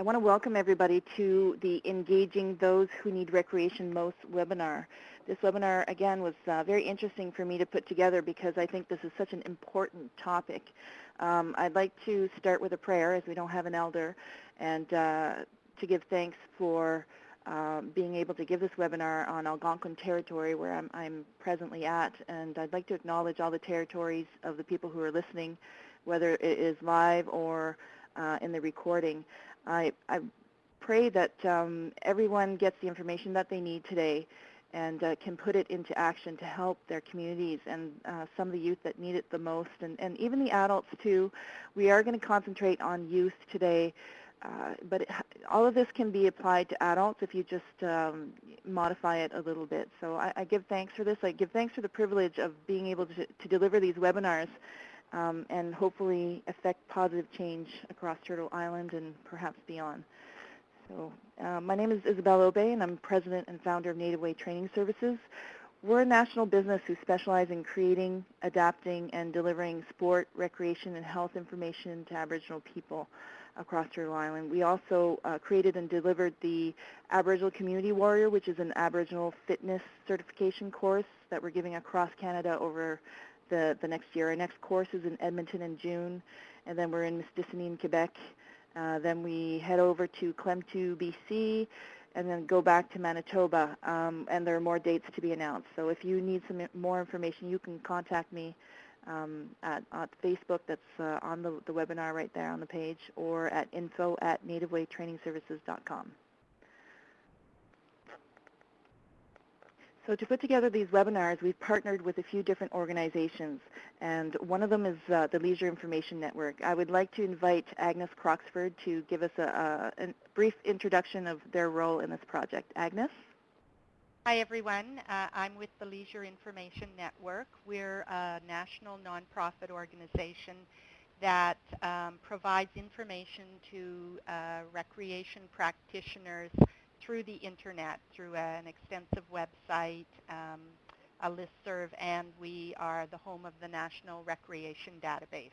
I want to welcome everybody to the Engaging Those Who Need Recreation Most webinar. This webinar, again, was uh, very interesting for me to put together because I think this is such an important topic. Um, I'd like to start with a prayer as we don't have an elder and uh, to give thanks for um, being able to give this webinar on Algonquin territory where I'm, I'm, presently at. And I'd like to acknowledge all the territories of the people who are listening, whether it is live or uh, in the recording. I, I pray that um, everyone gets the information that they need today and uh, can put it into action to help their communities and uh, some of the youth that need it the most, and, and even the adults too. We are going to concentrate on youth today uh, but it, all of this can be applied to adults if you just um, modify it a little bit. So I, I, give thanks for this. I give thanks for the privilege of being able to, to deliver these webinars um, and hopefully affect positive change across Turtle Island and perhaps beyond. So uh, my name is Isabelle Aubé, and I'm president and founder of Native Way Training Services. We're a national business who specialize in creating, adapting, and delivering sport, recreation, and health information to Aboriginal people across Turtle Island. We also uh, created and delivered the Aboriginal Community Warrior, which is an Aboriginal fitness certification course that we're giving across Canada over the, the next year. Our next course is in Edmonton in June, and then we're in Mistassini Quebec. Uh, then we head over to Klemtu, BC, and then go back to Manitoba, um, and there are more dates to be announced. So if you need some more information, you can contact me um, at, at, Facebook that's uh, on the, the, webinar right there on the page or at info at nativewaytrainingservices.com. So to put together these webinars, we've partnered with a few different organizations, and one of them is uh, the Leisure Information Network. I would like to invite Agnes Croxford to give us a, a, a brief introduction of their role in this project. Agnes? Hi, everyone. Uh, I'm with the Leisure Information Network. We're a national nonprofit organization that um, provides information to uh, recreation practitioners through the internet, through an extensive website, um, a listserv, and we are the home of the National Recreation Database.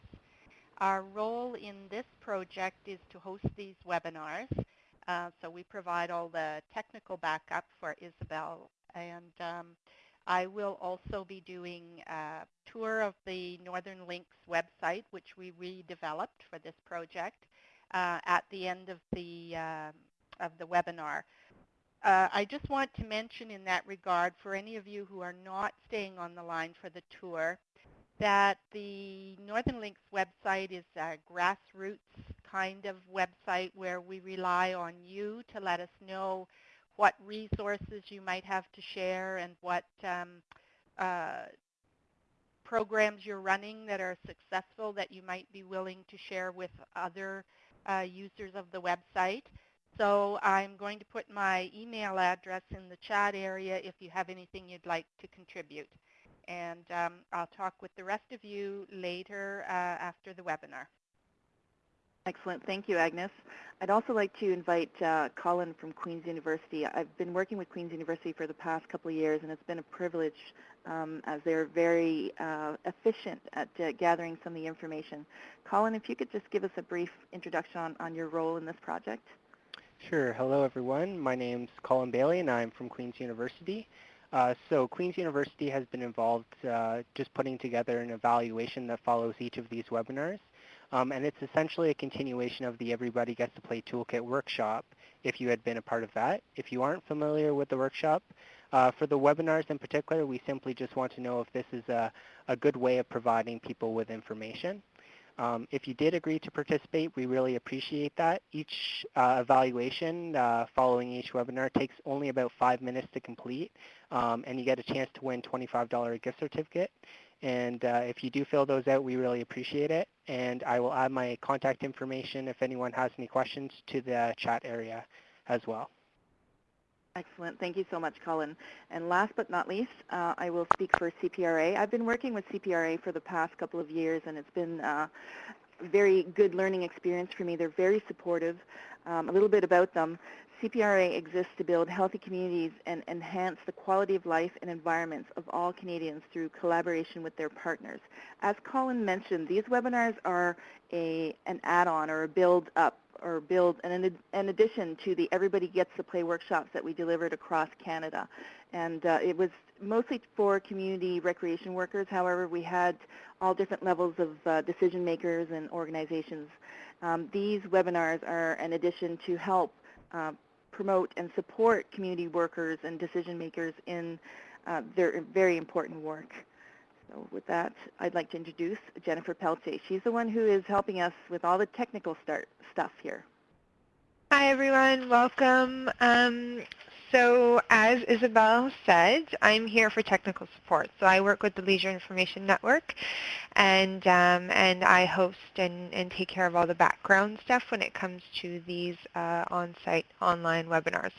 Our role in this project is to host these webinars uh, so we provide all the technical backup for Isabel. And um, I will also be doing a tour of the Northern Links website, which we redeveloped for this project, uh, at the end of the, uh, of the webinar. Uh, I just want to mention in that regard, for any of you who are not staying on the line for the tour, that the Northern Links website is a grassroots kind of website where we rely on you to let us know what resources you might have to share and what um, uh, programs you're running that are successful that you might be willing to share with other uh, users of the website. So I'm going to put my email address in the chat area if you have anything you'd like to contribute. And um, I'll talk with the rest of you later uh, after the webinar. Excellent. Thank you, Agnes. I'd also like to invite uh, Colin from Queen's University. I've been working with Queen's University for the past couple of years, and it's been a privilege um, as they're very uh, efficient at uh, gathering some of the information. Colin, if you could just give us a brief introduction on, on your role in this project. Sure. Hello, everyone. My name's Colin Bailey, and I'm from Queen's University. Uh, so Queen's University has been involved uh, just putting together an evaluation that follows each of these webinars. Um, and it's essentially a continuation of the Everybody Gets to Play Toolkit workshop if you had been a part of that. If you aren't familiar with the workshop, uh, for the webinars in particular, we simply just want to know if this is a, a good way of providing people with information. Um, if you did agree to participate, we really appreciate that. Each uh, evaluation uh, following each webinar takes only about five minutes to complete, um, and you get a chance to win $25 gift certificate. And uh, if you do fill those out, we really appreciate it. And I will add my contact information if anyone has any questions to the chat area as well. Excellent. Thank you so much, Colin. And last but not least, uh, I will speak for CPRA. I've been working with CPRA for the past couple of years, and it's been uh, a very good learning experience for me. They're very supportive. Um, a little bit about them. CPRA exists to build healthy communities and enhance the quality of life and environments of all Canadians through collaboration with their partners. As Colin mentioned, these webinars are a, an add-on or a build-up or build an, an addition to the Everybody Gets to Play workshops that we delivered across Canada. And uh, it was mostly for community recreation workers. However, we had all different levels of uh, decision makers and organizations. Um, these webinars are an addition to help uh, promote and support community workers and decision makers in uh, their very important work. So with that, I'd like to introduce Jennifer Pelletier. She's the one who is helping us with all the technical start stuff here. Hi everyone, welcome. Um, so as Isabel said, I'm here for technical support. So I work with the Leisure Information Network and, um, and I host and, and take care of all the background stuff when it comes to these uh, on-site online webinars.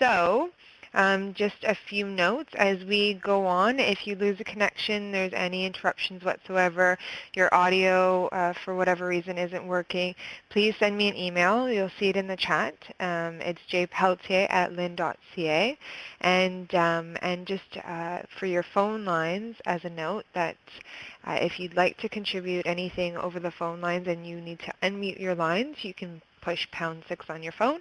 So um, just a few notes as we go on. If you lose a connection, there's any interruptions whatsoever, your audio uh, for whatever reason isn't working, please send me an email. You'll see it in the chat. Um, it's jpeltier at lin.ca. And, um, and just uh, for your phone lines, as a note, that uh, if you'd like to contribute anything over the phone lines and you need to unmute your lines, you can push pound six on your phone.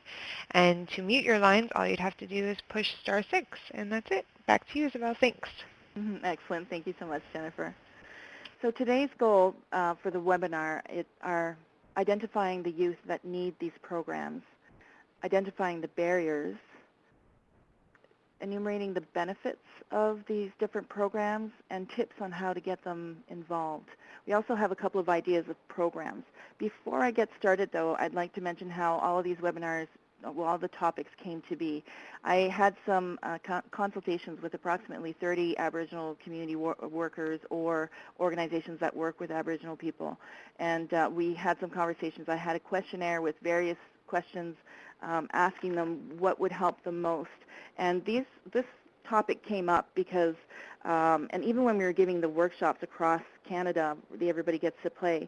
And to mute your lines, all you'd have to do is push star six, and that's it. Back to you, Isabel. Thanks. Mm -hmm. Excellent. Thank you so much, Jennifer. So today's goal uh, for the webinar are identifying the youth that need these programs, identifying the barriers, enumerating the benefits of these different programs, and tips on how to get them involved. We also have a couple of ideas of programs. Before I get started, though, I'd like to mention how all of these webinars, well, all the topics came to be. I had some uh, co consultations with approximately 30 Aboriginal community wor workers or organizations that work with Aboriginal people. And uh, we had some conversations. I had a questionnaire with various questions um, asking them what would help them most. And these, this topic came up because, um, and even when we were giving the workshops across Canada, the Everybody Gets to Play,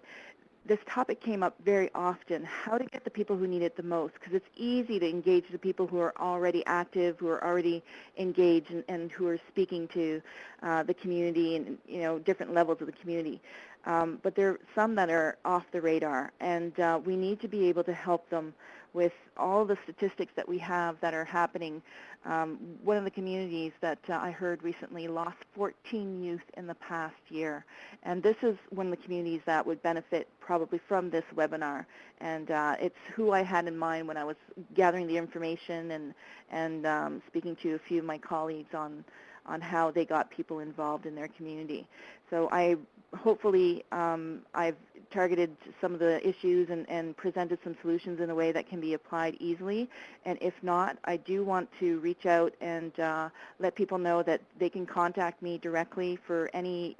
this topic came up very often, how to get the people who need it the most, because it's easy to engage the people who are already active, who are already engaged, and, and who are speaking to uh, the community and you know different levels of the community. Um, but there are some that are off the radar, and uh, we need to be able to help them with all the statistics that we have that are happening. Um, one of the communities that uh, I heard recently lost 14 youth in the past year. And this is one of the communities that would benefit probably from this webinar. And uh, it's who I had in mind when I was gathering the information and, and um, speaking to a few of my colleagues on, on how they got people involved in their community. So I hopefully um, I've targeted some of the issues and, and, presented some solutions in a way that can be applied easily. And if not, I do want to reach out and uh, let people know that they can contact me directly for any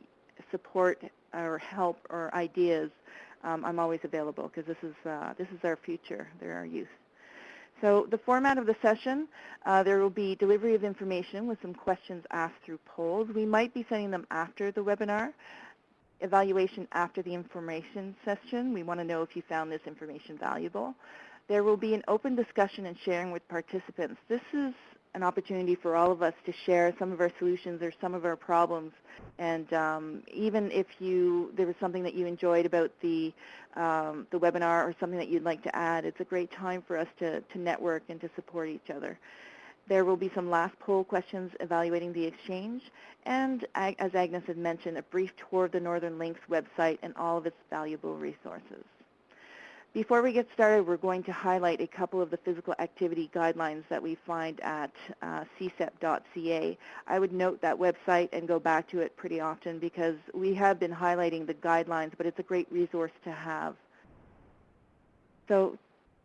support or help or ideas. Um, I'm always available because this is uh, this is our future. They're our youth. So the format of the session, uh, there will be delivery of information with some questions asked through polls. We might be sending them after the webinar evaluation after the information session. We want to know if you found this information valuable. There will be an open discussion and sharing with participants. This is an opportunity for all of us to share some of our solutions or some of our problems. And um, even if you there was something that you enjoyed about the um, the webinar or something that you'd like to add, it's a great time for us to, to network and to support each other. There will be some last poll questions evaluating the exchange, and as Agnes had mentioned, a brief tour of the Northern Links website and all of its valuable resources. Before we get started, we're going to highlight a couple of the physical activity guidelines that we find at uh, csep.ca. I would note that website and go back to it pretty often because we have been highlighting the guidelines, but it's a great resource to have. So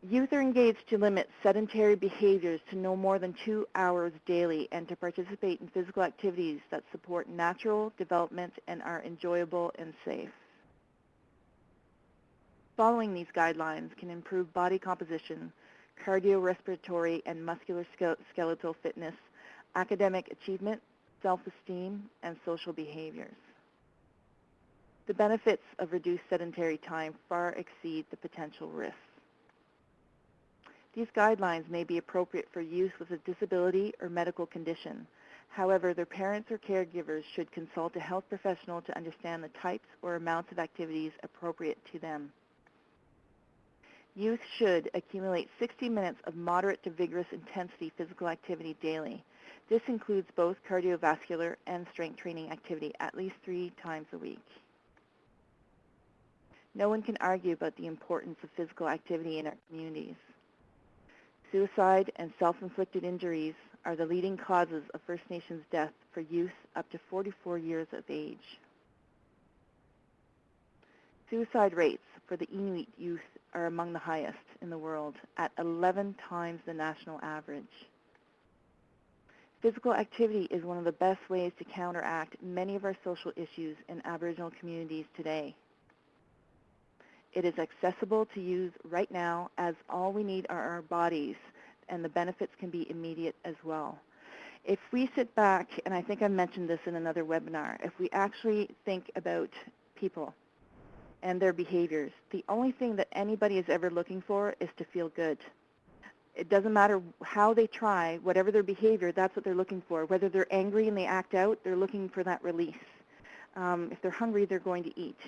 Youth are engaged to limit sedentary behaviors to no more than two hours daily and to participate in physical activities that support natural development and are enjoyable and safe. Following these guidelines can improve body composition, cardiorespiratory and musculoskeletal skeletal fitness, academic achievement, self-esteem, and social behaviors. The benefits of reduced sedentary time far exceed the potential risks. These guidelines may be appropriate for youth with a disability or medical condition. However, their parents or caregivers should consult a health professional to understand the types or amounts of activities appropriate to them. Youth should accumulate 60 minutes of moderate to vigorous intensity physical activity daily. This includes both cardiovascular and strength training activity at least three times a week. No one can argue about the importance of physical activity in our communities. Suicide and self-inflicted injuries are the leading causes of First Nations death for youth up to 44 years of age. Suicide rates for the Inuit youth are among the highest in the world at 11 times the national average. Physical activity is one of the best ways to counteract many of our social issues in Aboriginal communities today. It is accessible to use right now as all we need are our bodies and the benefits can be immediate as well. If we sit back, and I think I mentioned this in another webinar, if we actually think about people and their behaviors, the only thing that anybody is ever looking for is to feel good. It doesn't matter how they try, whatever their behavior, that's what they're looking for. Whether they're angry and they act out, they're looking for that release. Um, if they're hungry, they're going to eat.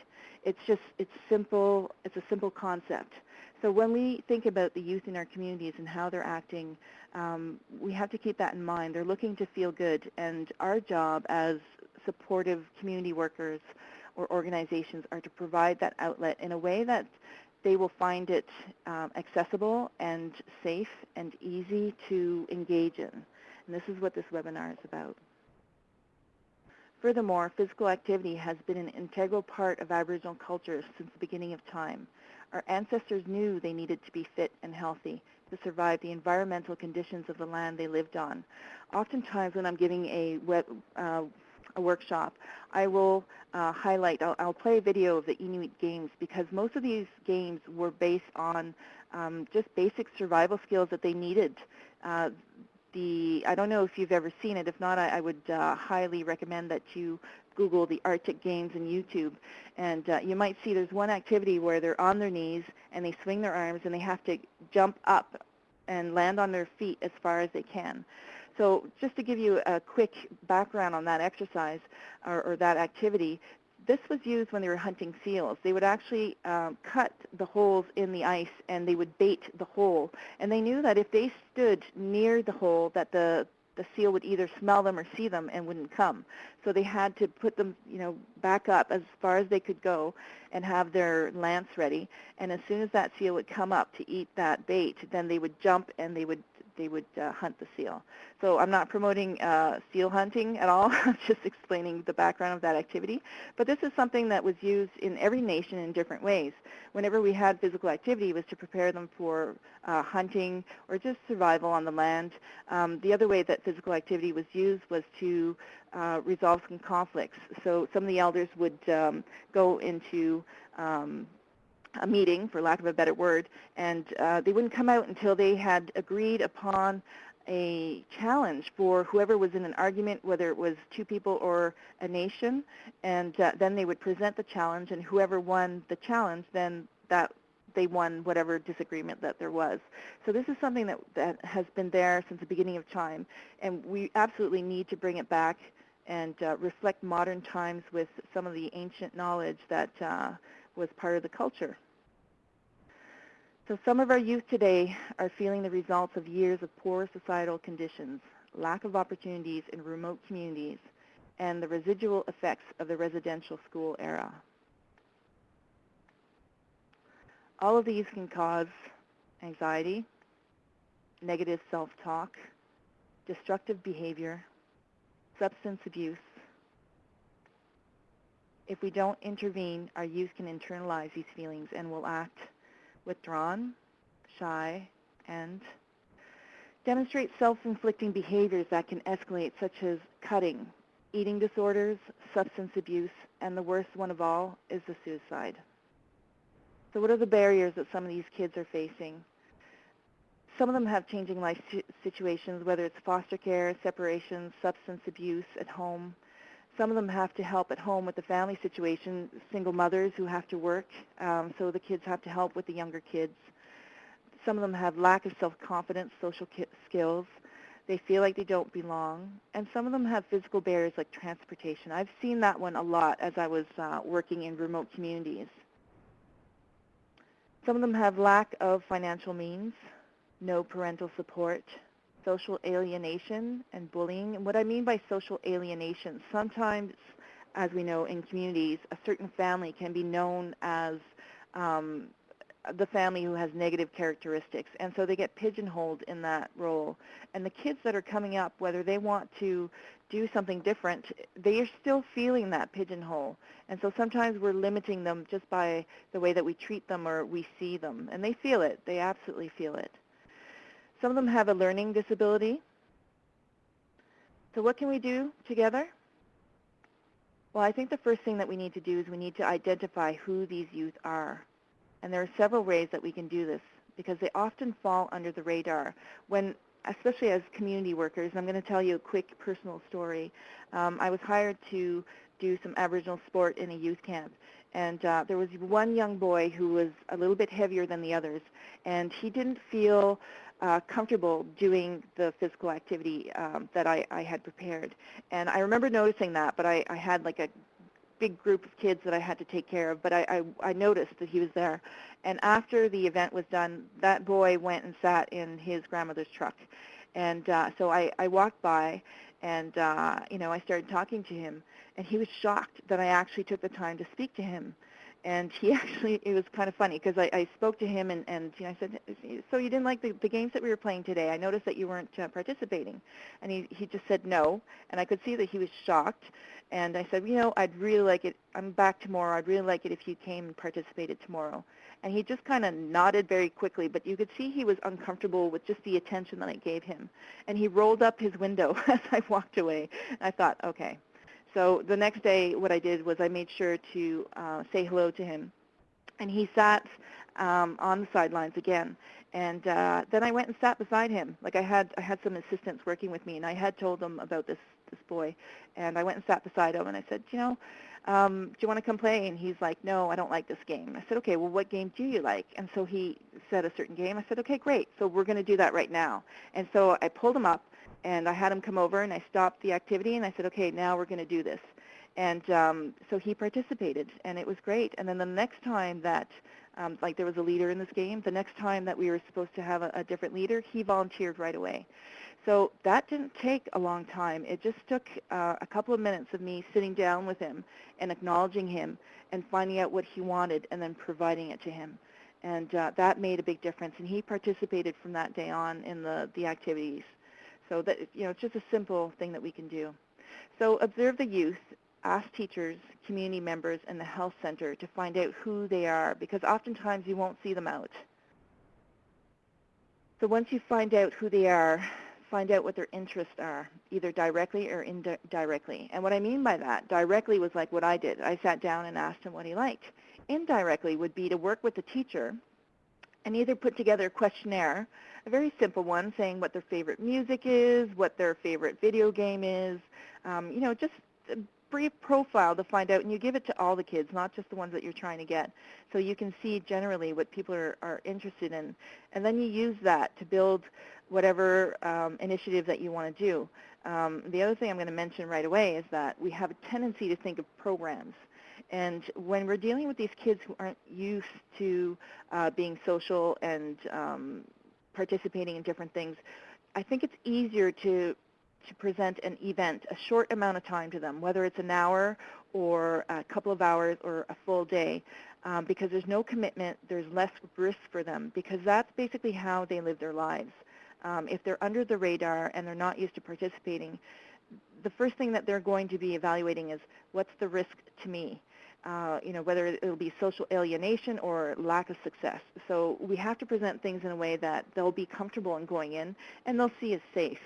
It's just, it's simple, it's a simple concept. So when we think about the youth in our communities and how they're acting, um, we have to keep that in mind. They're looking to feel good, and our job as supportive community workers or organizations are to provide that outlet in a way that they will find it um, accessible and safe and easy to engage in. And this is what this webinar is about. Furthermore, physical activity has been an integral part of Aboriginal culture since the beginning of time. Our ancestors knew they needed to be fit and healthy to survive the environmental conditions of the land they lived on. Oftentimes when I'm giving a, web, uh, a workshop, I will uh, highlight, I'll, I'll, play a video of the Inuit games because most of these games were based on um, just basic survival skills that they needed. Uh, the, I don't know if you've ever seen it. If not, I, I would uh, highly recommend that you Google the Arctic Games in YouTube, and uh, you might see there's one activity where they're on their knees and they swing their arms and they have to jump up and land on their feet as far as they can. So just to give you a quick background on that exercise or, or that activity, this was used when they were hunting seals. They would actually um, cut the holes in the ice and they would bait the hole. And they knew that if they stood near the hole that the the seal would either smell them or see them and wouldn't come. So they had to put them, you know, back up as far as they could go and have their lance ready. And as soon as that seal would come up to eat that bait, then they would jump and they would they would uh, hunt the seal. So I'm not promoting uh, seal hunting at all. I'm just explaining the background of that activity. But this is something that was used in every nation in different ways. Whenever we had physical activity, it was to prepare them for uh, hunting or just survival on the land. Um, the other way that physical activity was used was to uh, resolve some conflicts. So some of the elders would um, go into um, a meeting, for lack of a better word, and uh, they wouldn't come out until they had agreed upon a challenge for whoever was in an argument, whether it was two people or a nation, and uh, then they would present the challenge, and whoever won the challenge, then that they won whatever disagreement that there was. So this is something that, that has been there since the beginning of time, and we absolutely need to bring it back and uh, reflect modern times with some of the ancient knowledge that uh, was part of the culture. So some of our youth today are feeling the results of years of poor societal conditions, lack of opportunities in remote communities, and the residual effects of the residential school era. All of these can cause anxiety, negative self-talk, destructive behavior, substance abuse, if we don't intervene, our youth can internalize these feelings and will act withdrawn, shy, and demonstrate self-inflicting behaviors that can escalate, such as cutting, eating disorders, substance abuse, and the worst one of all is the suicide. So what are the barriers that some of these kids are facing? Some of them have changing life situations, whether it's foster care, separation, substance abuse at home, some of them have to help at home with the family situation, single mothers who have to work, um, so the kids have to help with the younger kids. Some of them have lack of self-confidence, social skills. They feel like they don't belong. And some of them have physical barriers like transportation. I've seen that one a lot as I was uh, working in remote communities. Some of them have lack of financial means, no parental support, social alienation, and bullying. And what I mean by social alienation, sometimes, as we know in communities, a certain family can be known as um, the family who has negative characteristics, and so they get pigeonholed in that role. And the kids that are coming up, whether they want to do something different, they are still feeling that pigeonhole. And so sometimes we're limiting them just by the way that we treat them or we see them. And they feel it. They absolutely feel it. Some of them have a learning disability. So what can we do together? Well, I think the first thing that we need to do is we need to identify who these youth are. And there are several ways that we can do this because they often fall under the radar. When, especially as community workers, I'm going to tell you a quick personal story. Um, I was hired to do some Aboriginal sport in a youth camp. And uh, there was one young boy who was a little bit heavier than the others, and he didn't feel uh, comfortable doing the physical activity um, that I, I had prepared. And I remember noticing that, but I, I had like a big group of kids that I had to take care of, but I, I, I noticed that he was there. And after the event was done, that boy went and sat in his grandmother's truck. And uh, so I, I walked by, and uh, you know, I started talking to him, and he was shocked that I actually took the time to speak to him and he actually it was kind of funny because I, I spoke to him and and you know I said so you didn't like the, the games that we were playing today? I noticed that you weren't uh, participating. And he he just said no and I could see that he was shocked. And I said you know I'd really like it I'm back tomorrow I'd really like it if you came and participated tomorrow. And he just kind of nodded very quickly but you could see he was uncomfortable with just the attention that I gave him. And he rolled up his window as I walked away. And I thought okay so the next day, what I did was I made sure to uh, say hello to him. And he sat um, on the sidelines again. And uh, then I went and sat beside him. Like I had, I had some assistants working with me, and I had told them about this this boy. And I went and sat beside him, and I said, you know, um, do you want to come play? And he's like, no, I don't like this game. I said, okay, well, what game do you like? And so he said a certain game. I said, okay, great. So we're going to do that right now. And so I pulled him up, and I had him come over and I stopped the activity and I said, okay, now we're going to do this. And um, so he participated and it was great. And then the next time that, um, like there was a leader in this game, the next time that we were supposed to have a, a different leader, he volunteered right away. So that didn't take a long time. It just took uh, a couple of minutes of me sitting down with him and acknowledging him and finding out what he wanted and then providing it to him. And uh, that made a big difference. And he participated from that day on in the, the activities. So that you know, it's just a simple thing that we can do. So observe the youth, ask teachers, community members, and the health center to find out who they are because oftentimes you won't see them out. So once you find out who they are, find out what their interests are, either directly or indirectly. And what I mean by that, directly was like what I did. I sat down and asked him what he liked. Indirectly would be to work with the teacher and either put together a questionnaire a very simple one saying what their favorite music is, what their favorite video game is, um, you know, just a brief profile to find out, and you give it to all the kids, not just the ones that you're trying to get. So you can see generally what people are, are interested in, and then you use that to build whatever um, initiative that you want to do. Um, the other thing I'm going to mention right away is that we have a tendency to think of programs. And when we're dealing with these kids who aren't used to uh, being social and um, participating in different things, I think it's easier to to present an event a short amount of time to them, whether it's an hour or a couple of hours or a full day, um, because there's no commitment, there's less risk for them, because that's basically how they live their lives. Um, if they're under the radar and they're not used to participating, the first thing that they're going to be evaluating is what's the risk to me? Uh, you know, whether it'll be social alienation or lack of success. So we have to present things in a way that they'll be comfortable in going in and they'll see as safe.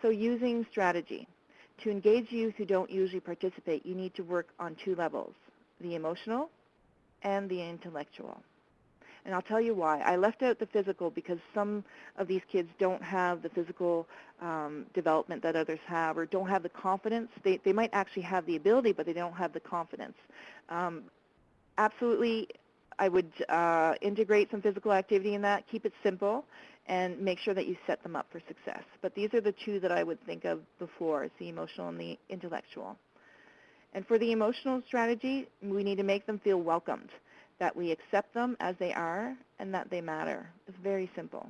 So using strategy. To engage youth who don't usually participate, you need to work on two levels, the emotional and the intellectual. And I'll tell you why. I left out the physical because some of these kids don't have the physical um, development that others have or don't have the confidence. They, they might actually have the ability, but they don't have the confidence. Um, absolutely, I would uh, integrate some physical activity in that, keep it simple, and make sure that you set them up for success. But these are the two that I would think of before, is the emotional and the intellectual. And for the emotional strategy, we need to make them feel welcomed that we accept them as they are, and that they matter. It's very simple.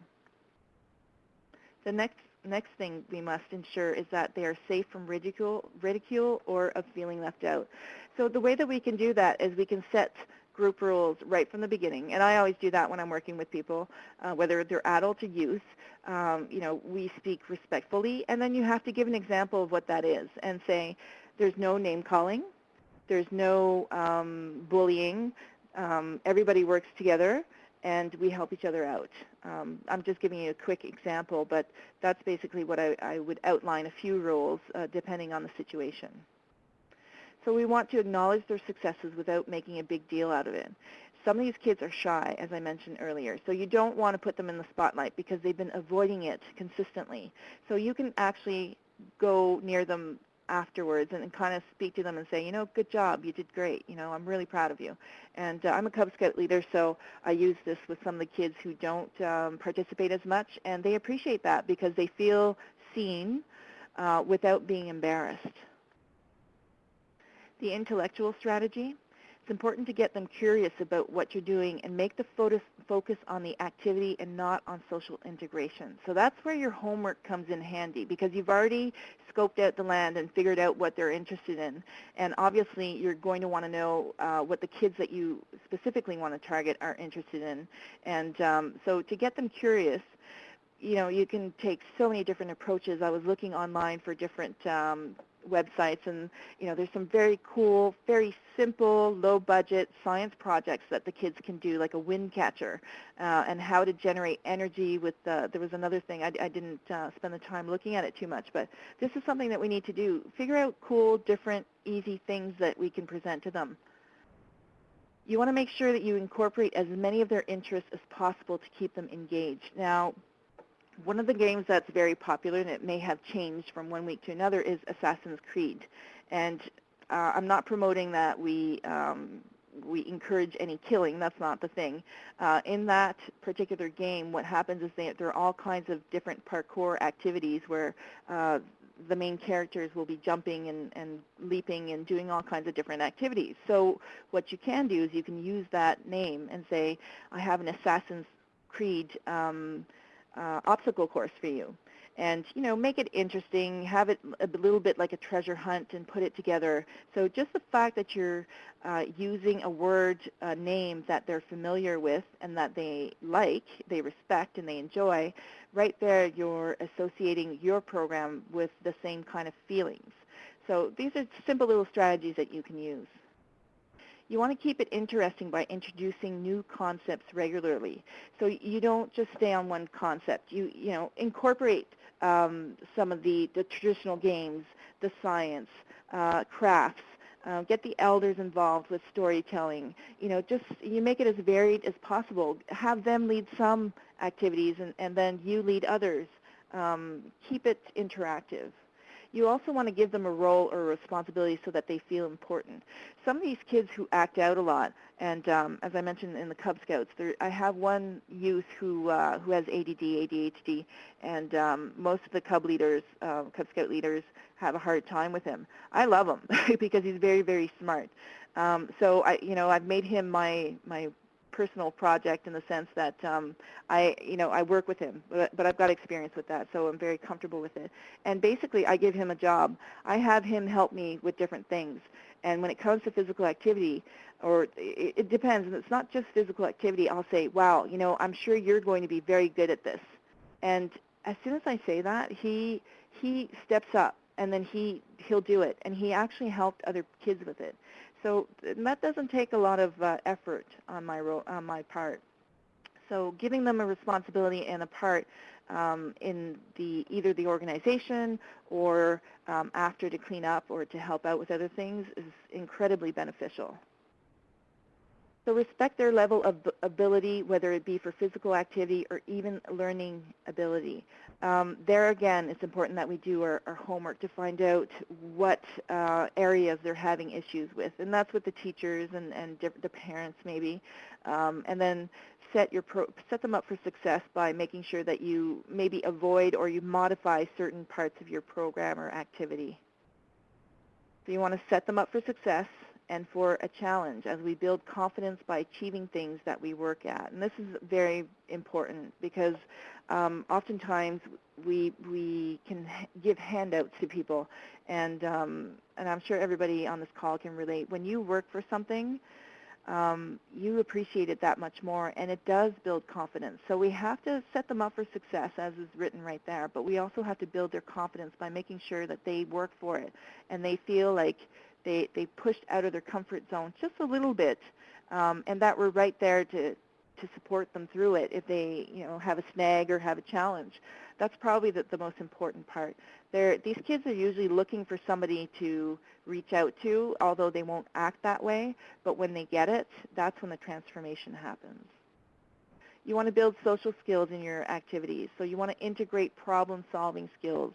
The next next thing we must ensure is that they are safe from ridicule, ridicule or of feeling left out. So the way that we can do that is we can set group rules right from the beginning, and I always do that when I'm working with people, uh, whether they're adult or youth. Um, you know, we speak respectfully, and then you have to give an example of what that is and say, there's no name calling, there's no um, bullying, um, everybody works together, and we help each other out. Um, I'm just giving you a quick example, but that's basically what I, I would outline a few rules uh, depending on the situation. So we want to acknowledge their successes without making a big deal out of it. Some of these kids are shy, as I mentioned earlier, so you don't want to put them in the spotlight because they've been avoiding it consistently. So you can actually go near them afterwards and, kind of speak to them and say, you know, good job, you did great, you know, I'm really proud of you. And uh, I'm a Cub Scout leader, so I use this with some of the kids who don't um, participate as much, and they appreciate that because they feel seen uh, without being embarrassed. The intellectual strategy, it's important to get them curious about what you're doing and make the focus focus on the activity and not on social integration. So that's where your homework comes in handy because you've already scoped out the land and figured out what they're interested in. And obviously you're going to want to know uh, what the kids that you specifically want to target are interested in. And um, so to get them curious, you know, you can take so many different approaches. I was looking online for different um, websites and you know there's some very cool very simple low budget science projects that the kids can do like a wind catcher uh, and how to generate energy with the, there was another thing I, I didn't uh, spend the time looking at it too much but this is something that we need to do. Figure out cool different easy things that we can present to them. You want to make sure that you incorporate as many of their interests as possible to keep them engaged. Now one of the games that's very popular, and it may have changed from one week to another, is Assassin's Creed. And uh, I'm not promoting that we um, we encourage any killing. That's not the thing. Uh, in that particular game, what happens is they, there are all kinds of different parkour activities where uh, the main characters will be jumping and, and leaping and doing all kinds of different activities. So what you can do is you can use that name and say, I have an Assassin's Creed um, uh, obstacle course for you. And, you know, make it interesting, have it a little bit like a treasure hunt and put it together. So just the fact that you're uh, using a word uh, name that they're familiar with and that they like, they respect, and they enjoy, right there you're associating your program with the same kind of feelings. So these are simple little strategies that you can use. You want to keep it interesting by introducing new concepts regularly. So you don't just stay on one concept. You, you know, incorporate um, some of the, the traditional games, the science, uh, crafts, uh, get the elders involved with storytelling. You know, just you make it as varied as possible. Have them lead some activities and, and then you lead others. Um, keep it interactive. You also want to give them a role or a responsibility so that they feel important. Some of these kids who act out a lot, and um, as I mentioned in the Cub Scouts, there, I have one youth who uh, who has ADD, ADHD, and um, most of the Cub leaders, uh, Cub Scout leaders, have a hard time with him. I love him because he's very, very smart. Um, so I, you know, I've made him my my personal project in the sense that um, I, you know, I work with him, but, but I've got experience with that, so I'm very comfortable with it. And basically, I give him a job. I have him help me with different things. And when it comes to physical activity, or it, it depends, and it's not just physical activity, I'll say, wow, you know, I'm sure you're going to be very good at this. And as soon as I say that, he he steps up and then he he'll do it and he actually helped other kids with it so that doesn't take a lot of uh, effort on my, on my part. So giving them a responsibility and a part um, in the either the organization or um, after to clean up or to help out with other things is incredibly beneficial. So respect their level of ability, whether it be for physical activity or even learning ability. Um, there again, it's important that we do our, our homework to find out what uh, areas they're having issues with, and that's with the teachers and, and the parents maybe. Um, and then set your pro set them up for success by making sure that you maybe avoid or you modify certain parts of your program or activity. So you want to set them up for success and for a challenge as we build confidence by achieving things that we work at. And this is very important because um, oftentimes we we can give handouts to people, and um, and I'm sure everybody on this call can relate. When you work for something, um, you appreciate it that much more, and it does build confidence. So we have to set them up for success, as is written right there, but we also have to build their confidence by making sure that they work for it, and they feel like they, they pushed out of their comfort zone just a little bit, um, and that we're right there to, to support them through it if they you know, have a snag or have a challenge. That's probably the, the most important part. They're, these kids are usually looking for somebody to reach out to, although they won't act that way. But when they get it, that's when the transformation happens. You want to build social skills in your activities. So you want to integrate problem-solving skills.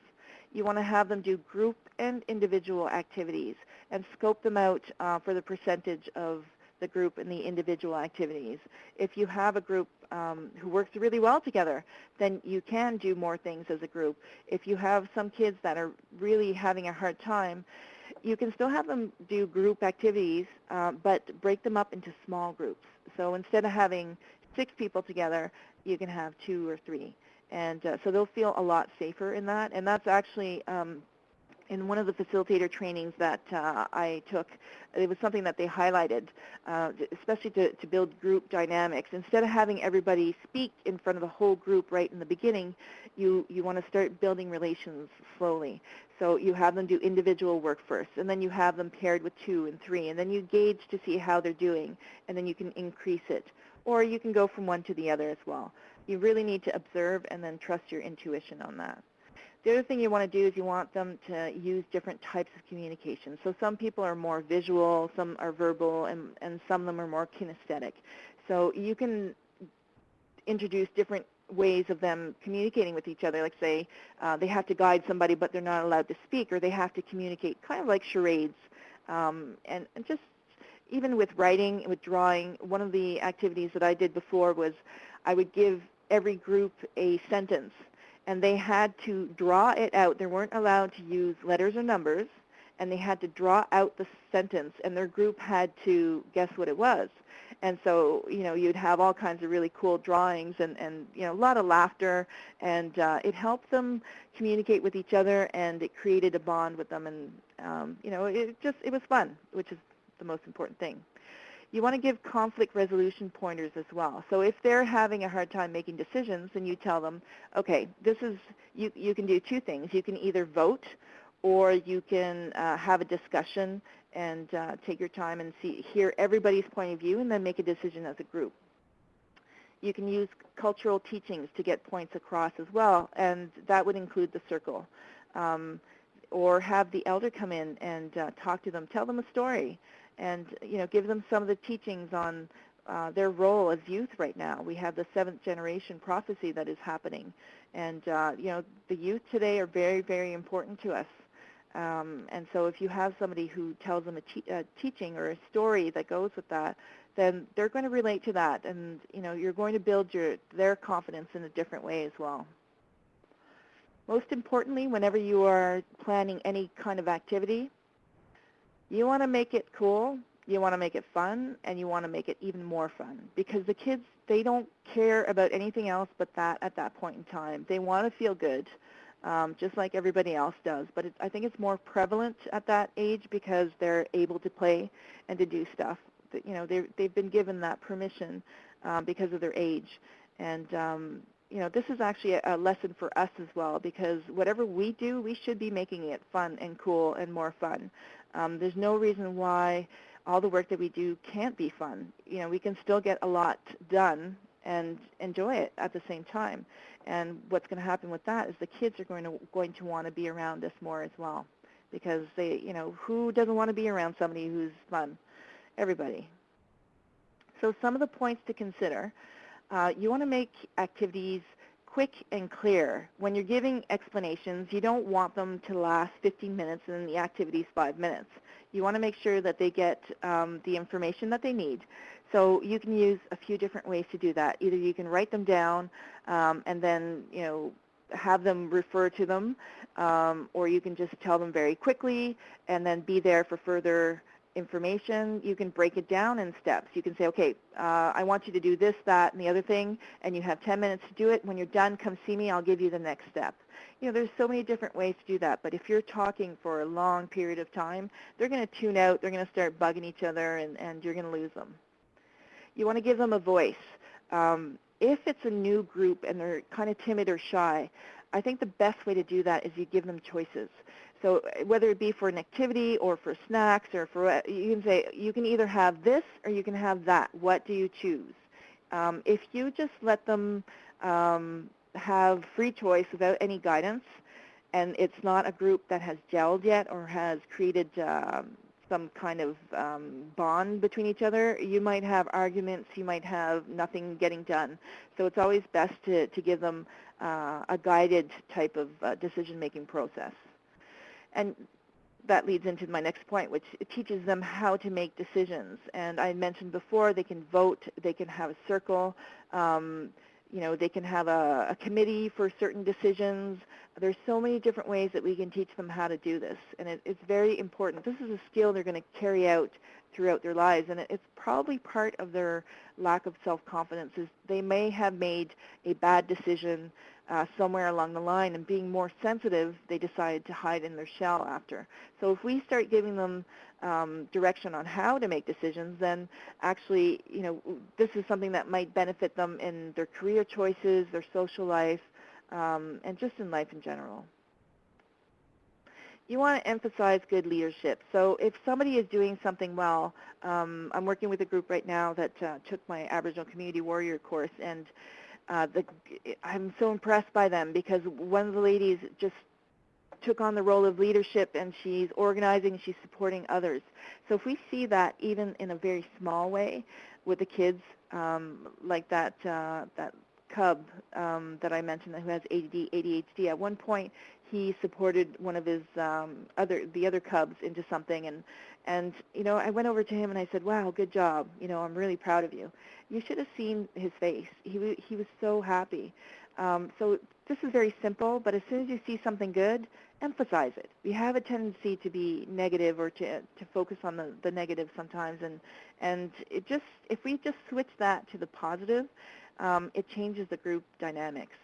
You want to have them do group and individual activities and scope them out uh, for the percentage of the group and the individual activities. If you have a group um, who works really well together, then you can do more things as a group. If you have some kids that are really having a hard time, you can still have them do group activities, uh, but break them up into small groups. So instead of having six people together, you can have two or three. And uh, so they'll feel a lot safer in that. And that's actually um, in one of the facilitator trainings that uh, I took, it was something that they highlighted, uh, especially to, to build group dynamics. Instead of having everybody speak in front of the whole group right in the beginning, you, you want to start building relations slowly. So you have them do individual work first, and then you have them paired with two and three, and then you gauge to see how they're doing, and then you can increase it. Or you can go from one to the other as well. You really need to observe and then trust your intuition on that. The other thing you want to do is you want them to use different types of communication. So some people are more visual, some are verbal, and, and some of them are more kinesthetic. So you can introduce different ways of them communicating with each other. Like say uh, they have to guide somebody but they're not allowed to speak or they have to communicate kind of like charades. Um, and, and just even with writing, with drawing, one of the activities that I did before was I would give every group a sentence and they had to draw it out. They weren't allowed to use letters or numbers, and they had to draw out the sentence, and their group had to guess what it was. And so, you know, you'd have all kinds of really cool drawings and, and you know, a lot of laughter, and uh, it helped them communicate with each other, and it created a bond with them, and, um, you know, it just, it was fun, which is the most important thing. You want to give conflict resolution pointers as well. So if they're having a hard time making decisions, then you tell them, okay, this is, you, you can do two things. You can either vote or you can uh, have a discussion and uh, take your time and see, hear everybody's point of view and then make a decision as a group. You can use cultural teachings to get points across as well, and that would include the circle. Um, or have the elder come in and uh, talk to them, tell them a story and you know give them some of the teachings on uh, their role as youth right now. We have the seventh generation prophecy that is happening, and uh, you know the youth today are very very important to us. Um, and so if you have somebody who tells them a, te a teaching or a story that goes with that, then they're going to relate to that, and you know you're going to build your their confidence in a different way as well. Most importantly, whenever you are planning any kind of activity, you want to make it cool, you want to make it fun, and you want to make it even more fun because the kids, they don't care about anything else but that at that point in time. They want to feel good, um, just like everybody else does. But it, I think it's more prevalent at that age because they're able to play and to do stuff. That, you know, they've been given that permission um, because of their age. And um, you know, this is actually a, a lesson for us as well because whatever we do, we should be making it fun and cool and more fun. Um, there's no reason why all the work that we do can't be fun. You know, we can still get a lot done and enjoy it at the same time. And what's going to happen with that is the kids are going to going to want to be around us more as well, because they, you know, who doesn't want to be around somebody who's fun? Everybody. So some of the points to consider: uh, you want to make activities quick and clear. When you're giving explanations, you don't want them to last 15 minutes and the activity is 5 minutes. You want to make sure that they get um, the information that they need. So you can use a few different ways to do that. Either you can write them down um, and then, you know, have them refer to them, um, or you can just tell them very quickly and then be there for further information, you can break it down in steps. You can say, okay, uh, I want you to do this, that, and the other thing, and you have 10 minutes to do it. When you're done, come see me. I'll give you the next step. You know, there's so many different ways to do that, but if you're talking for a long period of time, they're going to tune out. They're going to start bugging each other, and, and you're going to lose them. You want to give them a voice. Um, if it's a new group and they're kind of timid or shy, I think the best way to do that is you give them choices. So whether it be for an activity or for snacks or for, you can say, you can either have this or you can have that. What do you choose? Um, if you just let them um, have free choice without any guidance, and it's not a group that has gelled yet or has created um, some kind of um, bond between each other, you might have arguments, you might have nothing getting done. So it's always best to, to give them uh, a guided type of uh, decision-making process. And that leads into my next point, which teaches them how to make decisions. And I mentioned before, they can vote, they can have a circle, um, you know, they can have a, a committee for certain decisions. There's so many different ways that we can teach them how to do this, and it, it's very important. This is a skill they're going to carry out throughout their lives, and it, it's probably part of their lack of self-confidence is they may have made a bad decision uh, somewhere along the line, and being more sensitive, they decided to hide in their shell after. So if we start giving them um, direction on how to make decisions, then actually, you know, this is something that might benefit them in their career choices, their social life, um, and just in life in general. You want to emphasize good leadership. So if somebody is doing something well, um, I'm working with a group right now that uh, took my Aboriginal Community Warrior course, and uh, the, I'm so impressed by them because one of the ladies just took on the role of leadership and she's organizing, she's supporting others. So if we see that even in a very small way with the kids, um, like that, uh, that cub um, that I mentioned who has ADD, ADHD, at one point he supported one of his um, other, the other cubs into something and, and, you know, I went over to him and I said, wow, good job. You know, I'm really proud of you. You should have seen his face. He, he was so happy. Um, so this is very simple, but as soon as you see something good, emphasize it. We have a tendency to be negative or to, to focus on the, the negative sometimes, and, and it just, if we just switch that to the positive, um, it changes the group dynamics.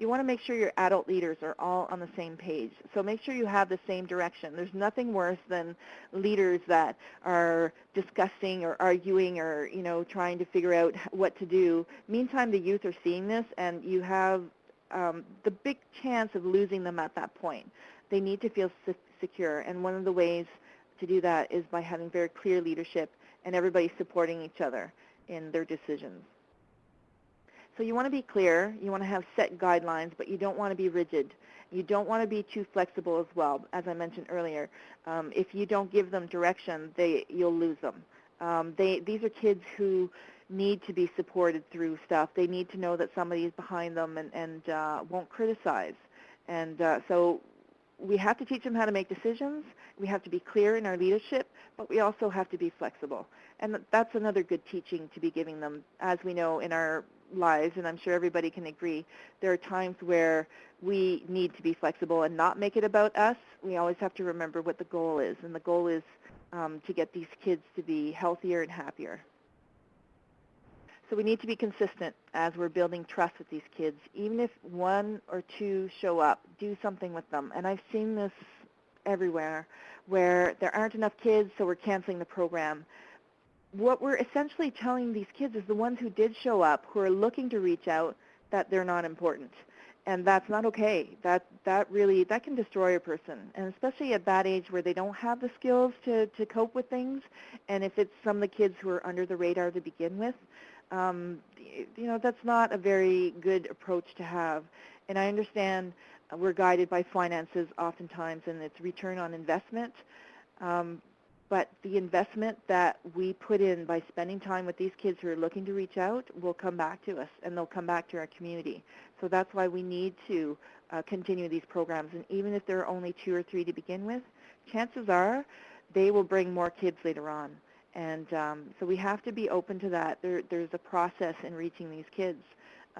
You want to make sure your adult leaders are all on the same page. So make sure you have the same direction. There's nothing worse than leaders that are discussing or arguing or, you know, trying to figure out what to do. Meantime, the youth are seeing this and you have um, the big chance of losing them at that point. They need to feel se secure, and one of the ways to do that is by having very clear leadership and everybody supporting each other in their decisions. So you want to be clear, you want to have set guidelines, but you don't want to be rigid. You don't want to be too flexible as well, as I mentioned earlier. Um, if you don't give them direction, they, you'll lose them. Um, they, these are kids who need to be supported through stuff. They need to know that somebody is behind them and, and uh, won't criticize. And uh, so we have to teach them how to make decisions. We have to be clear in our leadership, but we also have to be flexible. And that's another good teaching to be giving them. As we know in our lives, and I'm sure everybody can agree, there are times where we need to be flexible and not make it about us. We always have to remember what the goal is, and the goal is um, to get these kids to be healthier and happier. So we need to be consistent as we're building trust with these kids. Even if one or two show up, do something with them. And I've seen this everywhere where there aren't enough kids, so we're canceling the program. What we're essentially telling these kids is the ones who did show up, who are looking to reach out, that they're not important. And that's not okay. That, that really, that can destroy a person. And especially at that age where they don't have the skills to, to cope with things. And if it's some of the kids who are under the radar to begin with, um, you know, that's not a very good approach to have. And I understand we're guided by finances oftentimes and it's return on investment. Um, but the investment that we put in by spending time with these kids who are looking to reach out will come back to us and they'll come back to our community. So that's why we need to uh, continue these programs. And even if there are only two or three to begin with, chances are they will bring more kids later on. And um, so we have to be open to that. There, there's a process in reaching these kids.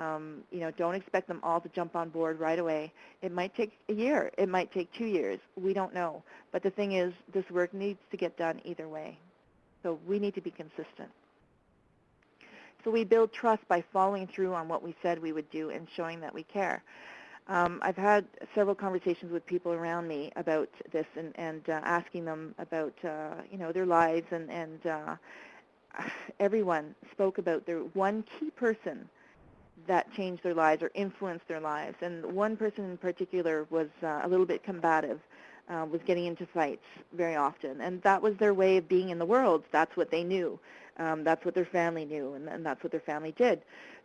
Um, you know, don't expect them all to jump on board right away. It might take a year. It might take two years. We don't know. But the thing is, this work needs to get done either way. So we need to be consistent. So we build trust by following through on what we said we would do and showing that we care. Um, I've had several conversations with people around me about this and, and uh, asking them about, uh, you know, their lives and, and uh, everyone spoke about their one key person that changed their lives or influenced their lives. And one person in particular was uh, a little bit combative, uh, was getting into fights very often. And that was their way of being in the world. That's what they knew. Um, that's what their family knew, and, and that's what their family did.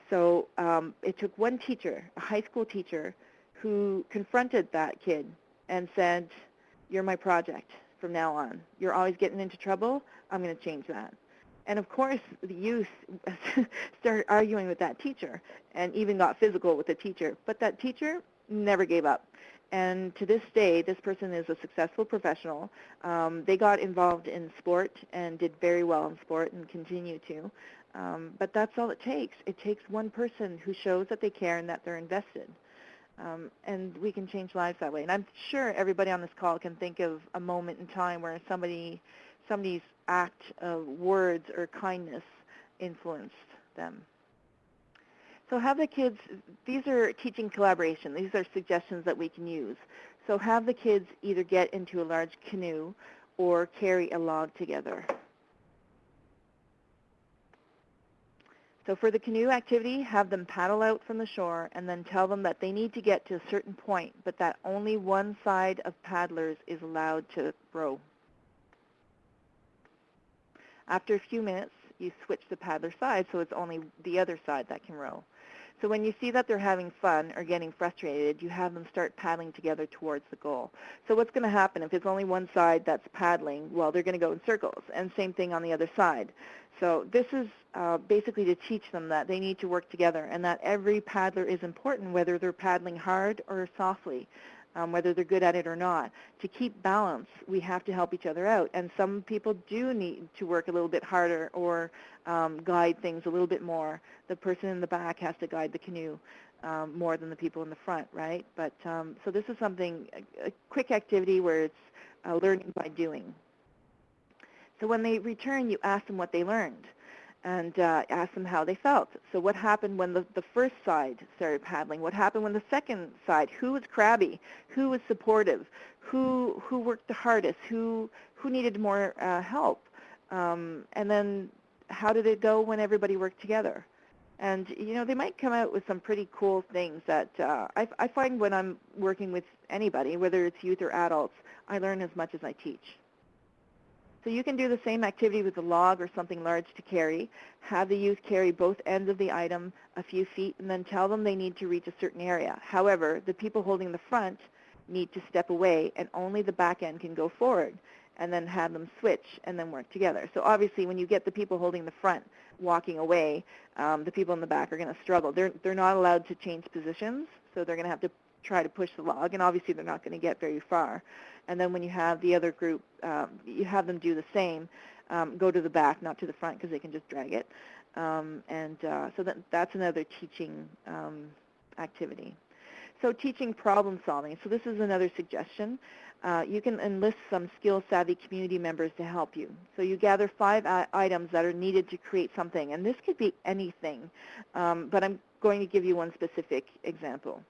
So um, it took one teacher, a high school teacher, who confronted that kid and said, you're my project from now on. You're always getting into trouble. I'm going to change that. And of course, the youth started arguing with that teacher and even got physical with the teacher. But that teacher never gave up. And to this day, this person is a successful professional. Um, they got involved in sport and did very well in sport and continue to. Um, but that's all it takes. It takes one person who shows that they care and that they're invested. Um, and we can change lives that way. And I'm sure everybody on this call can think of a moment in time where somebody, somebody's act of words or kindness influenced them. So have the kids, these are teaching collaboration. These are suggestions that we can use. So have the kids either get into a large canoe or carry a log together. So for the canoe activity, have them paddle out from the shore and then tell them that they need to get to a certain point, but that only one side of paddlers is allowed to row. After a few minutes, you switch the paddler side so it's only the other side that can row. So when you see that they're having fun or getting frustrated, you have them start paddling together towards the goal. So what's going to happen if it's only one side that's paddling? Well, they're going to go in circles, and same thing on the other side. So this is uh, basically to teach them that they need to work together and that every paddler is important, whether they're paddling hard or softly um, whether they're good at it or not. To keep balance, we have to help each other out. And some people do need to work a little bit harder or um, guide things a little bit more. The person in the back has to guide the canoe um, more than the people in the front, right? But um, so this is something, a, a quick activity where it's uh, learning by doing. So when they return, you ask them what they learned and uh, asked them how they felt. So what happened when the, the first side started paddling? What happened when the second side? Who was crabby? Who was supportive? Who, who worked the hardest? Who, who needed more uh, help? Um, and then how did it go when everybody worked together? And you know they might come out with some pretty cool things that uh, I, I find when I'm working with anybody, whether it's youth or adults, I learn as much as I teach. So you can do the same activity with a log or something large to carry. Have the youth carry both ends of the item a few feet and then tell them they need to reach a certain area. However, the people holding the front need to step away and only the back end can go forward and then have them switch and then work together. So obviously when you get the people holding the front walking away, um, the people in the back are going to struggle. They're, they're not allowed to change positions, so they're going to have to try to push the log, and obviously they're not going to get very far. And then when you have the other group, um, you have them do the same, um, go to the back, not to the front, because they can just drag it. Um, and uh, so that, that's another teaching um, activity. So teaching problem solving. So this is another suggestion. Uh, you can enlist some skill-savvy community members to help you. So you gather five items that are needed to create something, and this could be anything, um, but I'm going to give you one specific example.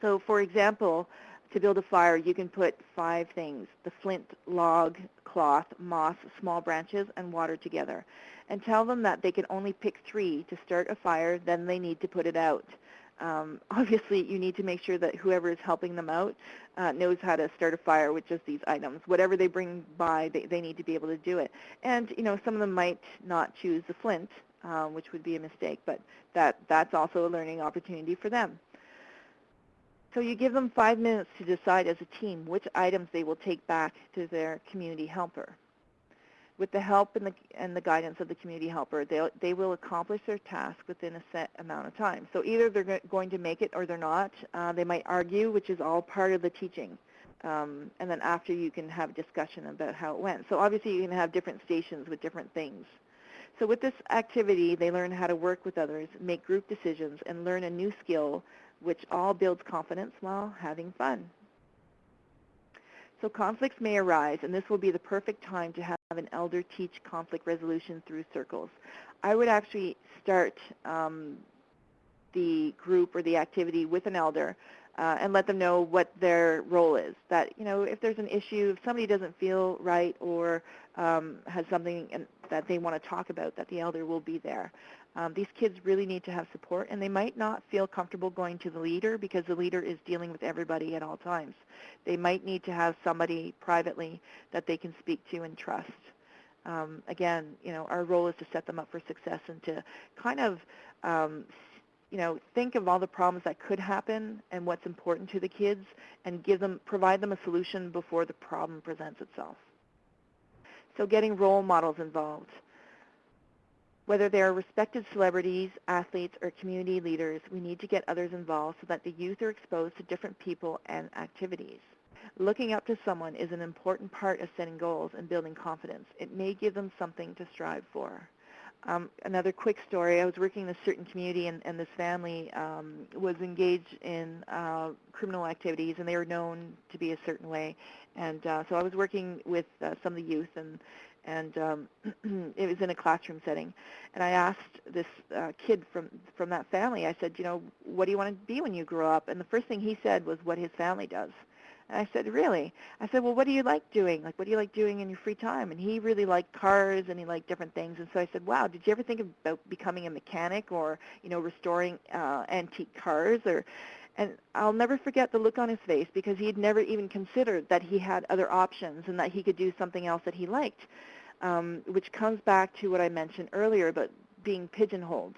So for example, to build a fire, you can put five things, the flint, log, cloth, moss, small branches, and water together. And tell them that they can only pick three to start a fire, then they need to put it out. Um, obviously, you need to make sure that whoever is helping them out uh, knows how to start a fire with just these items. Whatever they bring by, they, they need to be able to do it. And, you know, some of them might not choose the flint, uh, which would be a mistake, but that, that's also a learning opportunity for them. So you give them five minutes to decide as a team which items they will take back to their community helper. With the help and the, and the guidance of the community helper, they they will accomplish their task within a set amount of time. So either they're going to make it or they're not. Uh, they might argue, which is all part of the teaching. Um, and then after you can have a discussion about how it went. So obviously you can have different stations with different things. So with this activity, they learn how to work with others, make group decisions, and learn a new skill which all builds confidence while having fun. So conflicts may arise, and this will be the perfect time to have an elder teach conflict resolution through circles. I would actually start um, the group or the activity with an elder uh, and let them know what their role is. That, you know, if there's an issue, if somebody doesn't feel right or um, has something that they want to talk about, that the elder will be there. Um, these kids really need to have support, and they might not feel comfortable going to the leader because the leader is dealing with everybody at all times. They might need to have somebody privately that they can speak to and trust. Um, again, you know, our role is to set them up for success and to kind of, um, you know, think of all the problems that could happen and what's important to the kids, and give them, provide them a solution before the problem presents itself. So getting role models involved. Whether they are respected celebrities, athletes, or community leaders, we need to get others involved so that the youth are exposed to different people and activities. Looking up to someone is an important part of setting goals and building confidence. It may give them something to strive for. Um, another quick story, I was working in a certain community and, and this family um, was engaged in uh, criminal activities and they were known to be a certain way. And uh, so I was working with uh, some of the youth and and um, it was in a classroom setting. And I asked this uh, kid from from that family. I said, you know, what do you want to be when you grow up? And the first thing he said was what his family does. And I said, really? I said, well, what do you like doing? Like, what do you like doing in your free time? And he really liked cars and he liked different things. And so I said, wow, did you ever think about becoming a mechanic or, you know, restoring uh, antique cars or and I'll never forget the look on his face because he had never even considered that he had other options and that he could do something else that he liked, um, which comes back to what I mentioned earlier about being pigeonholed.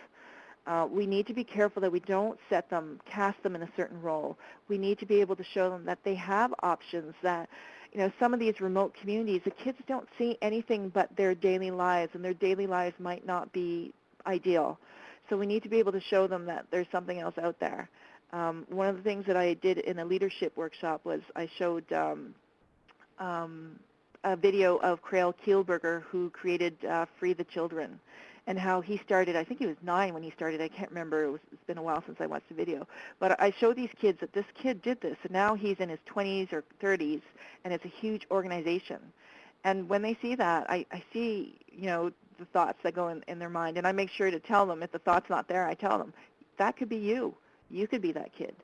Uh, we need to be careful that we don't set them, cast them in a certain role. We need to be able to show them that they have options, that you know, some of these remote communities, the kids don't see anything but their daily lives, and their daily lives might not be ideal. So we need to be able to show them that there's something else out there. Um, one of the things that I did in a leadership workshop was I showed um, um, a video of Craig Kielburger who created uh, Free the Children and how he started, I think he was nine when he started, I can't remember, it was, it's been a while since I watched the video, but I show these kids that this kid did this and now he's in his 20s or 30s and it's a huge organization. And when they see that, I, I see, you know, the thoughts that go in, in their mind and I make sure to tell them if the thought's not there, I tell them, that could be you you could be that kid.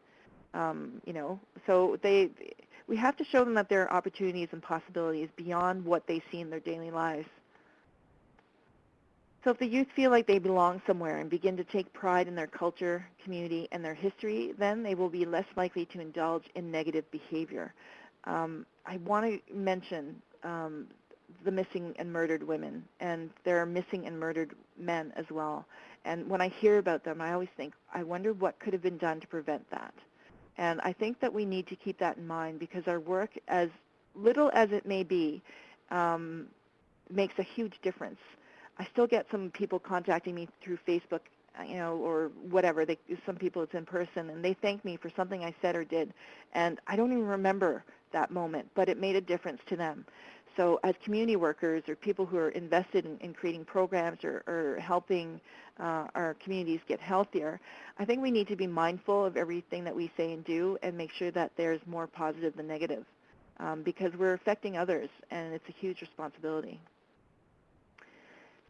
Um, you know, so they, we have to show them that there are opportunities and possibilities beyond what they see in their daily lives. So if the youth feel like they belong somewhere and begin to take pride in their culture, community, and their history, then they will be less likely to indulge in negative behavior. Um, I want to mention um, the missing and murdered women, and there are missing and murdered men as well. And when I hear about them, I always think, I wonder what could have been done to prevent that. And I think that we need to keep that in mind because our work, as little as it may be, um, makes a huge difference. I still get some people contacting me through Facebook, uh, you know, or whatever. They, some people it's in person, and they thank me for something I said or did, and I don't even remember that moment, but it made a difference to them. So as community workers or people who are invested in, in creating programs or, or helping uh, our communities get healthier, I think we need to be mindful of everything that we say and do and make sure that there's more positive than negative um, because we're affecting others and it's a huge responsibility.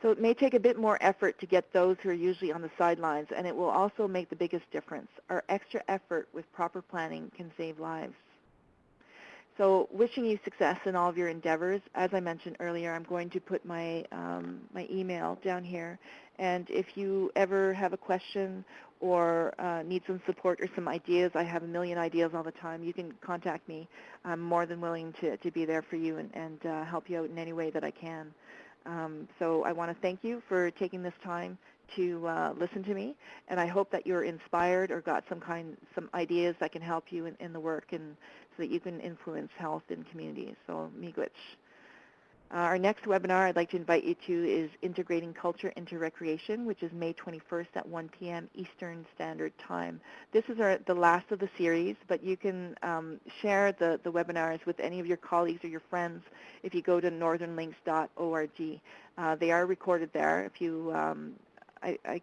So it may take a bit more effort to get those who are usually on the sidelines and it will also make the biggest difference. Our extra effort with proper planning can save lives. So wishing you success in all of your endeavors. As I mentioned earlier, I'm going to put my, um, my email down here. And if you ever have a question or uh, need some support or some ideas, I have a million ideas all the time, you can contact me. I'm more than willing to, to be there for you and, and uh, help you out in any way that I can. Um, so I want to thank you for taking this time to uh, listen to me, and I hope that you're inspired or got some kind, some ideas that can help you in, in the work and so that you can influence health in communities. So miigwech. Uh, our next webinar I'd like to invite you to is Integrating Culture into Recreation, which is May 21st at 1 p.m. Eastern Standard Time. This is our, the last of the series, but you can um, share the, the webinars with any of your colleagues or your friends if you go to northernlinks.org. Uh, they are recorded there. If you, um, I, I,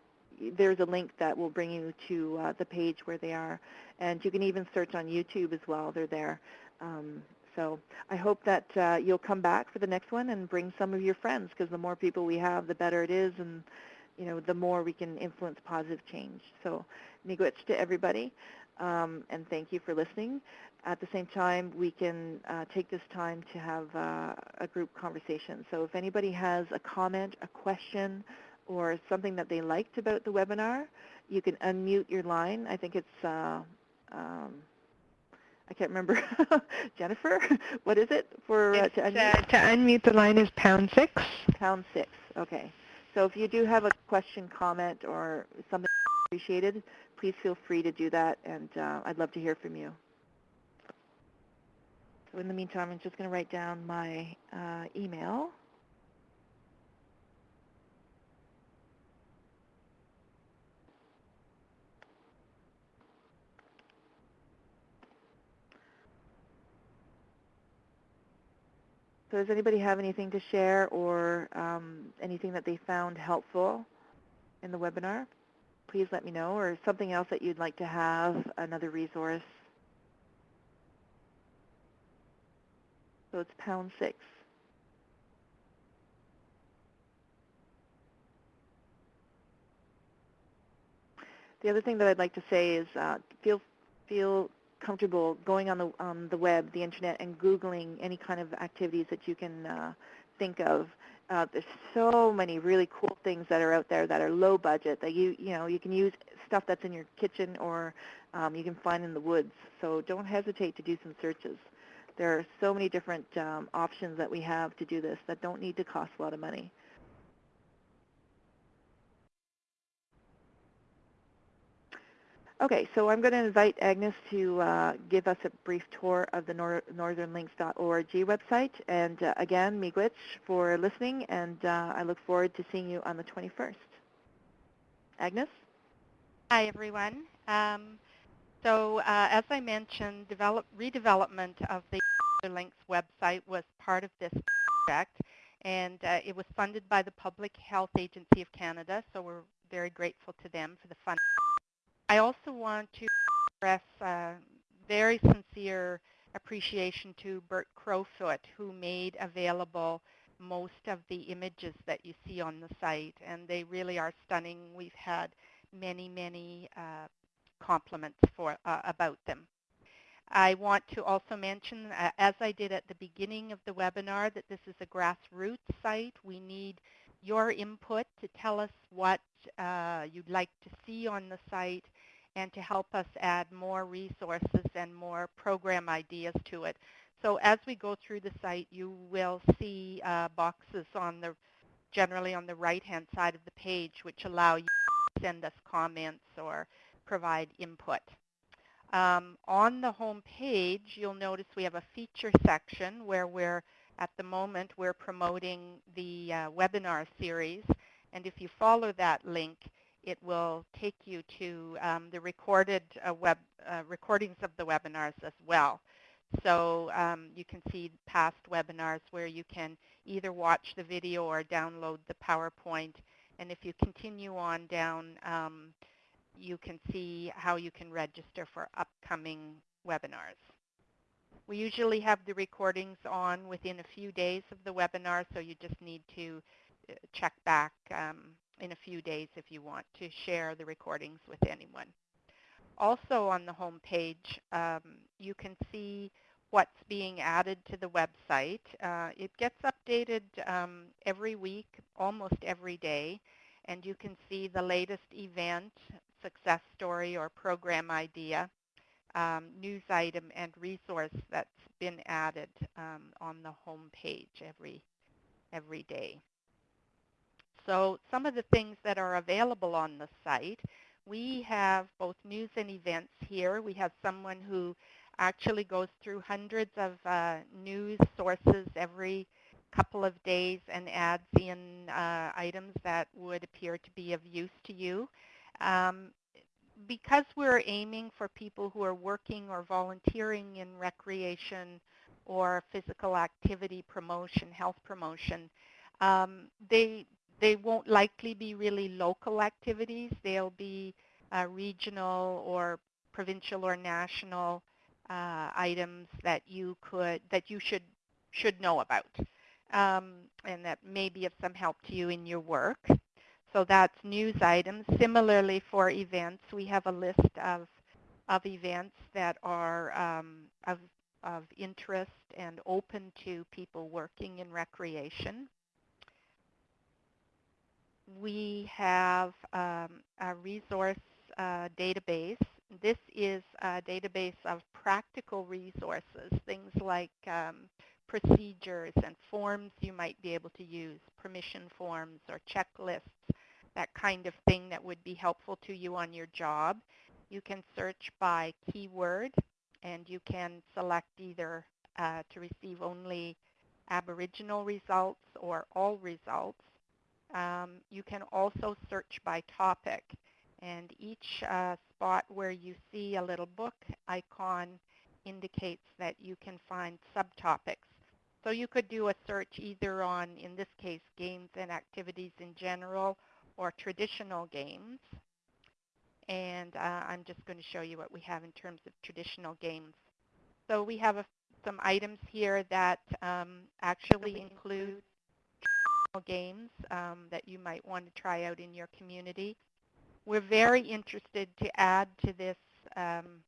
there's a link that will bring you to uh, the page where they are. And you can even search on YouTube as well. They're there. Um, so I hope that uh, you'll come back for the next one and bring some of your friends because the more people we have, the better it is, and you know the more we can influence positive change. So miigwech to everybody, um, and thank you for listening. At the same time, we can uh, take this time to have uh, a group conversation. So if anybody has a comment, a question, or something that they liked about the webinar, you can unmute your line. I think it's uh, um, I can't remember. Jennifer, what is it for uh, to unmute? Uh, to unmute the line is pound six. Pound six. Okay. So if you do have a question, comment, or something appreciated, please feel free to do that, and uh, I'd love to hear from you. So in the meantime, I'm just going to write down my uh, email. So does anybody have anything to share or um, anything that they found helpful in the webinar? Please let me know, or something else that you'd like to have, another resource. So it's pound six. The other thing that I'd like to say is uh, feel feel comfortable going on the on the web, the internet, and googling any kind of activities that you can uh, think of. Uh, there's so many really cool things that are out there that are low budget that you you know you can use stuff that's in your kitchen or um, you can find in the woods. So don't hesitate to do some searches. There are so many different um, options that we have to do this that don't need to cost a lot of money. Okay, so I'm going to invite Agnes to uh, give us a brief tour of the nor northernlinks.org website. And uh, again, miigwech for listening, and uh, I look forward to seeing you on the 21st. Agnes? Hi, everyone. Um, so uh, as I mentioned, develop, redevelopment of the Links website was part of this project, and uh, it was funded by the Public Health Agency of Canada, so we're very grateful to them for the funding. I also want to express uh, very sincere appreciation to Bert Crowfoot, who made available most of the images that you see on the site, and they really are stunning. We've had many, many uh, compliments for uh, about them. I want to also mention, uh, as I did at the beginning of the webinar, that this is a grassroots site. We need your input to tell us what uh, you'd like to see on the site and to help us add more resources and more program ideas to it. So as we go through the site, you will see uh, boxes on the generally on the right-hand side of the page, which allow you to send us comments or provide input. Um, on the home page, you'll notice we have a feature section where we're, at the moment, we're promoting the uh, webinar series. And if you follow that link, it will take you to um, the recorded uh, web uh, recordings of the webinars as well. So um, you can see past webinars where you can either watch the video or download the PowerPoint. And if you continue on down, um, you can see how you can register for upcoming webinars. We usually have the recordings on within a few days of the webinar, so you just need to uh, check back um, in a few days if you want to share the recordings with anyone. Also on the home page, um, you can see what's being added to the website. Uh, it gets updated um, every week, almost every day, and you can see the latest event, success story, or program idea, um, news item, and resource that's been added um, on the home page every, every day. So some of the things that are available on the site, we have both news and events here. We have someone who actually goes through hundreds of uh, news sources every couple of days and adds in uh, items that would appear to be of use to you. Um, because we're aiming for people who are working or volunteering in recreation or physical activity promotion, health promotion, um, they they won't likely be really local activities. They'll be uh, regional or provincial or national uh, items that you could that you should should know about um, and that may be of some help to you in your work. So that's news items. Similarly for events, we have a list of, of events that are um, of, of interest and open to people working in recreation. We have um, a resource uh, database. This is a database of practical resources, things like um, procedures and forms you might be able to use, permission forms or checklists, that kind of thing that would be helpful to you on your job. You can search by keyword and you can select either uh, to receive only Aboriginal results or all results. Um, you can also search by topic and each uh, spot where you see a little book icon indicates that you can find subtopics so you could do a search either on, in this case, games and activities in general or traditional games. And uh, I'm just going to show you what we have in terms of traditional games. So we have a, some items here that um, actually include games um, that you might want to try out in your community. We're very interested to add to this um,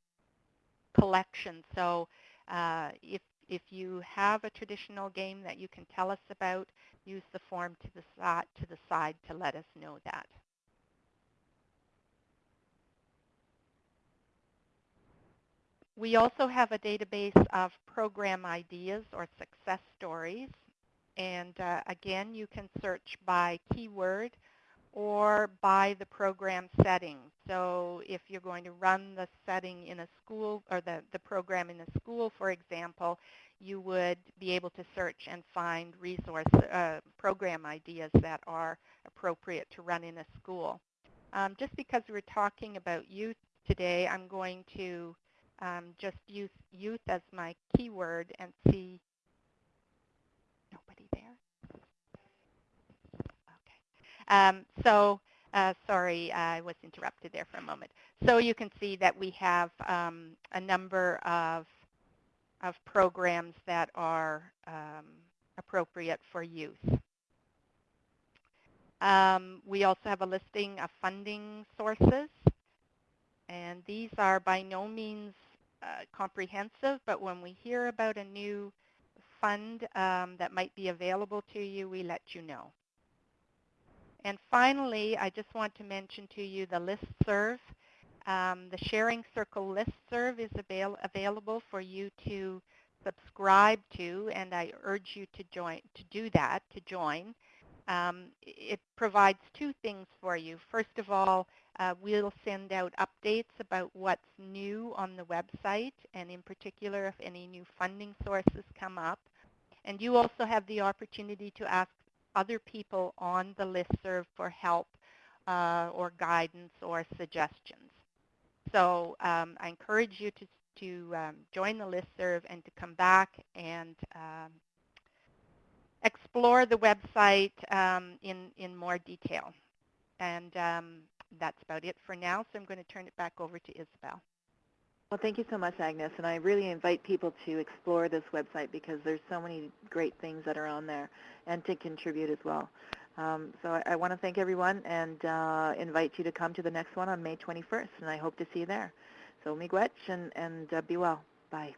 collection. So uh, if if you have a traditional game that you can tell us about, use the form to the, to the side to let us know that. We also have a database of program ideas or success stories. And uh, again, you can search by keyword or by the program setting. So if you're going to run the setting in a school or the, the program in a school, for example, you would be able to search and find resource uh, program ideas that are appropriate to run in a school. Um, just because we're talking about youth today, I'm going to um, just use youth as my keyword and see nobody there. Um, so uh, sorry, I was interrupted there for a moment. So you can see that we have um, a number of, of programs that are um, appropriate for youth. Um, we also have a listing of funding sources. And these are by no means uh, comprehensive, but when we hear about a new fund um, that might be available to you, we let you know. And finally, I just want to mention to you the listserv. Um, the Sharing Circle listserv is avail available for you to subscribe to, and I urge you to join to do that, to join. Um, it provides two things for you. First of all, uh, we'll send out updates about what's new on the website, and in particular, if any new funding sources come up. And you also have the opportunity to ask other people on the listserv for help uh, or guidance or suggestions. So um, I encourage you to, to um, join the listserv and to come back and um, explore the website um, in, in more detail. And um, that's about it for now, so I'm going to turn it back over to Isabel. Well, thank you so much, Agnes. And I really invite people to explore this website because there's so many great things that are on there and to contribute as well. Um, so I, I want to thank everyone and uh, invite you to come to the next one on May 21st, and I hope to see you there. So miigwech and, and uh, be well. Bye.